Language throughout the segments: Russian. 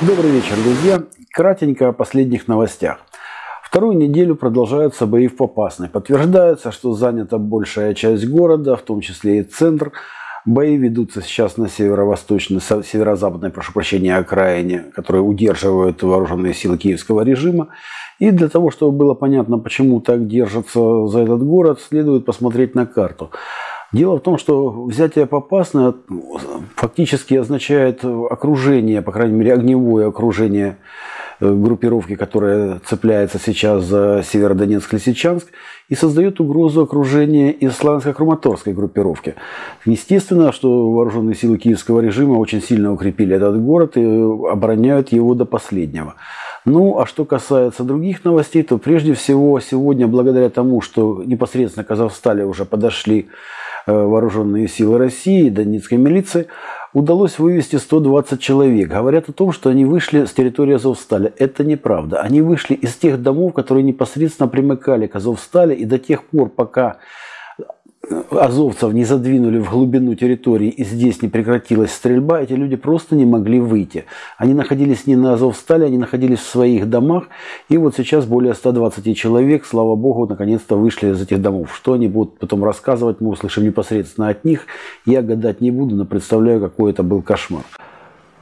Добрый вечер, друзья. Кратенько о последних новостях. Вторую неделю продолжаются бои в Попасной. Подтверждается, что занята большая часть города, в том числе и центр. Бои ведутся сейчас на северо-восточной, северо-западной, прошу прощения, окраине, которые удерживают вооруженные силы киевского режима. И для того, чтобы было понятно, почему так держатся за этот город, следует посмотреть на карту. Дело в том, что взятие Попасной фактически означает окружение, по крайней мере, огневое окружение э, группировки, которая цепляется сейчас за Северодонецк-Лисичанск, и создает угрозу окружения из славянско-краматорской группировки. Естественно, что вооруженные силы киевского режима очень сильно укрепили этот город и обороняют его до последнего. Ну, а что касается других новостей, то прежде всего сегодня, благодаря тому, что непосредственно к Казахстане уже подошли Э, вооруженные силы России, Донецкой милиции, удалось вывести 120 человек. Говорят о том, что они вышли с территории Азовстали. Это неправда. Они вышли из тех домов, которые непосредственно примыкали к Азовстали, и до тех пор, пока азовцев не задвинули в глубину территории и здесь не прекратилась стрельба, эти люди просто не могли выйти. Они находились не на Азовстале, они находились в своих домах. И вот сейчас более 120 человек, слава богу, наконец-то вышли из этих домов. Что они будут потом рассказывать, мы услышим непосредственно от них. Я гадать не буду, но представляю, какой это был кошмар.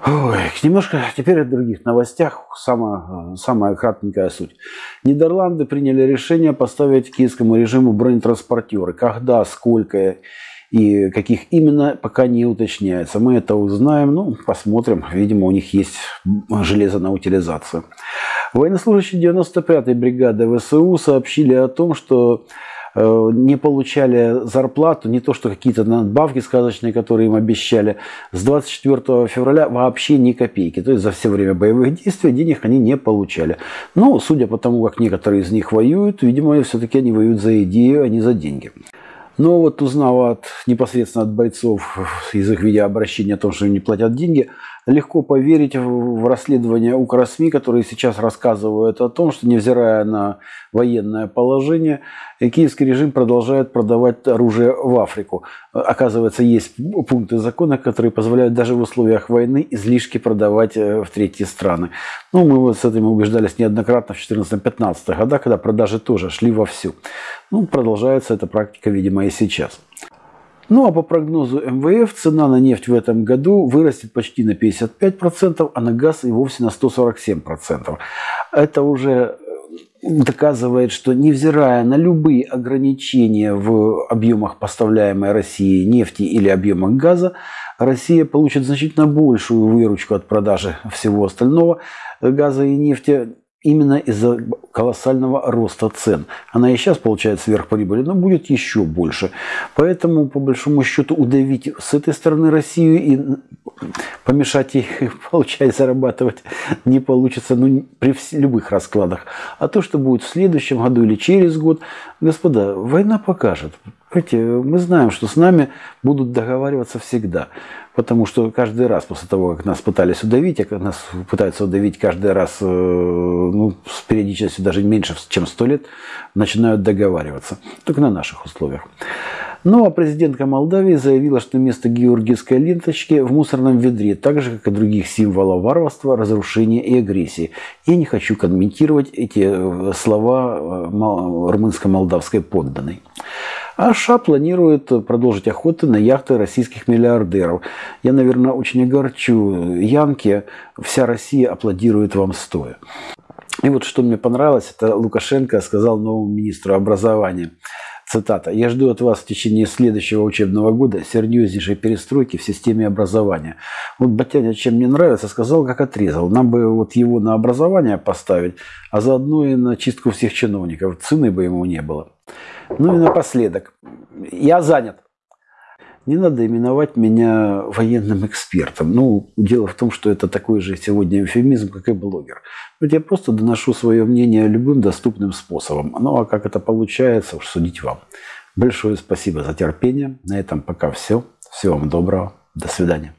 Ой, немножко теперь о других новостях. Самая, самая кратенькая суть. Нидерланды приняли решение поставить киевскому режиму бронетранспортеры. Когда, сколько и каких именно, пока не уточняется. Мы это узнаем, ну, посмотрим. Видимо, у них есть железо на утилизацию. Военнослужащие 95-й бригады ВСУ сообщили о том, что не получали зарплату, не то что какие-то надбавки сказочные, которые им обещали, с 24 февраля вообще ни копейки. То есть за все время боевых действий денег они не получали. Но, судя по тому, как некоторые из них воюют, видимо, все-таки они воюют за идею, а не за деньги. Но вот узнав от, непосредственно от бойцов из их видеообращения о том, что им не платят деньги, легко поверить в расследование Укрсми, которые сейчас рассказывают о том, что невзирая на военное положение, киевский режим продолжает продавать оружие в Африку. Оказывается, есть пункты закона, которые позволяют даже в условиях войны излишки продавать э, в третьи страны. Ну, мы вот с этим убеждались неоднократно в 14-15 годах, когда продажи тоже шли вовсю. Ну, продолжается эта практика, видимо, и сейчас. Ну а по прогнозу МВФ цена на нефть в этом году вырастет почти на 55%, а на газ и вовсе на 147%. Это уже э, доказывает, что невзирая на любые ограничения в объемах поставляемой России нефти или объемах газа, Россия получит значительно большую выручку от продажи всего остального газа и нефти именно из-за колоссального роста цен. Она и сейчас получает сверхприбыль, но будет еще больше. Поэтому, по большому счету, удавить с этой стороны Россию и помешать ей получать зарабатывать не получится ну, при любых раскладах. А то, что будет в следующем году или через год, господа, война покажет. Понимаете, мы знаем, что с нами будут договариваться всегда. Потому что каждый раз после того, как нас пытались удавить, а нас пытаются удавить каждый раз э, ну, с периодичностью даже меньше, чем 100 лет, начинают договариваться. Только на наших условиях. Ну а президентка Молдавии заявила, что вместо георгиевской ленточки в мусорном ведре, так же, как и других символов варварства, разрушения и агрессии. Я не хочу комментировать эти э, слова э, румынско-молдавской подданной. А США планирует продолжить охоты на яхты российских миллиардеров. Я, наверное, очень огорчу Янки. Вся Россия аплодирует вам стоя. И вот что мне понравилось, это Лукашенко сказал новому министру образования. Цитата. «Я жду от вас в течение следующего учебного года серьезнейшей перестройки в системе образования». Вот Батяня, чем мне нравится, сказал, как отрезал. Нам бы вот его на образование поставить, а заодно и на чистку всех чиновников. Цены бы ему не было. Ну и напоследок. Я занят. Не надо именовать меня военным экспертом. Ну, дело в том, что это такой же сегодня эвфемизм, как и блогер. Вот я просто доношу свое мнение любым доступным способом. Ну, а как это получается, уж судить вам. Большое спасибо за терпение. На этом пока все. Всего вам доброго. До свидания.